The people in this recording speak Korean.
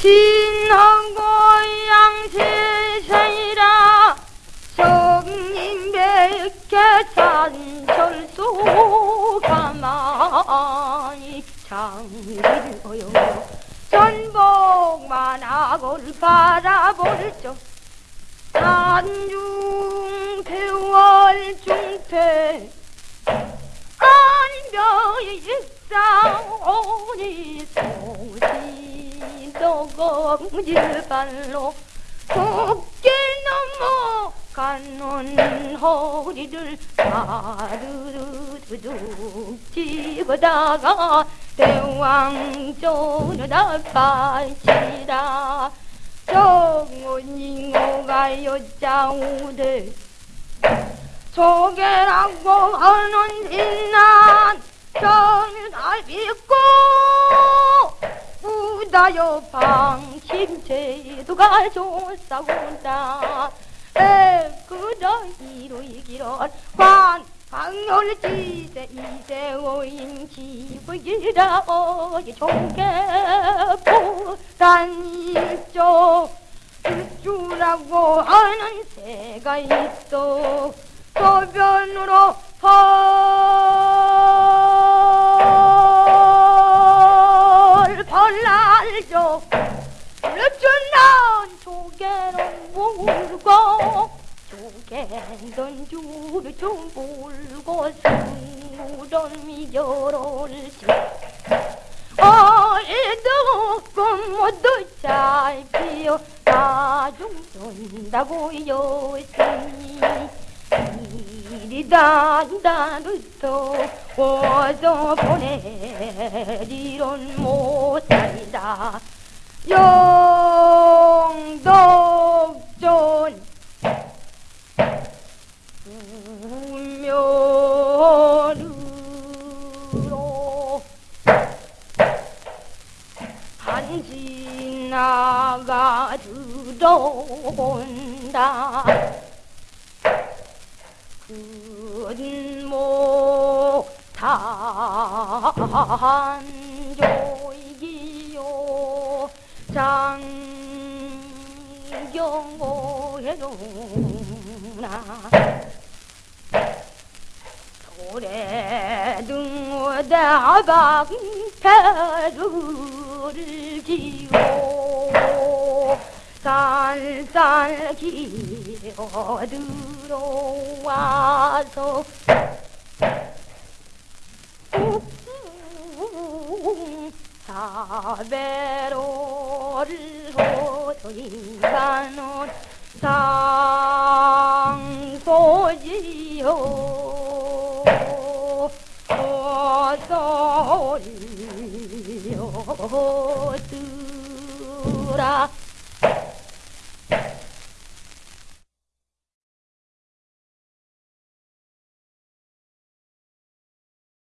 신하고 양세상이라 성인백개 산철소 가만히 장길어요. 전복만 하고를 바라볼 적 산중 너공질발로 곱게 넘어가는 허리를 아르르르 집어다가 대왕조르다 빠지라 정원잉어가 여자우대 소개라고 하는 인난 정날 믿고 우다여 방 심제도가 좋사온다. 에그저 이루이기론 관 방열지세 이세오인 기부기라 어이 종개포 단일조 주라고 하는 새가 있어 소변으로 펄펄 날죠 조개로 물고 조개던 줄을 좀 물고 승무전 미결올지 어이도 꿈모두 잘 피어 나중 쏜다고 여신이. 이리 단단부터 와서 보내리론 못살다. 영 지 나가 들어온다. 근모 탄조이기요. 장경호해로나. 도래등어다방 배를 지고 살살 기어 들어와서 사배로를 호소인가는 상소지요. 어서 올 려드라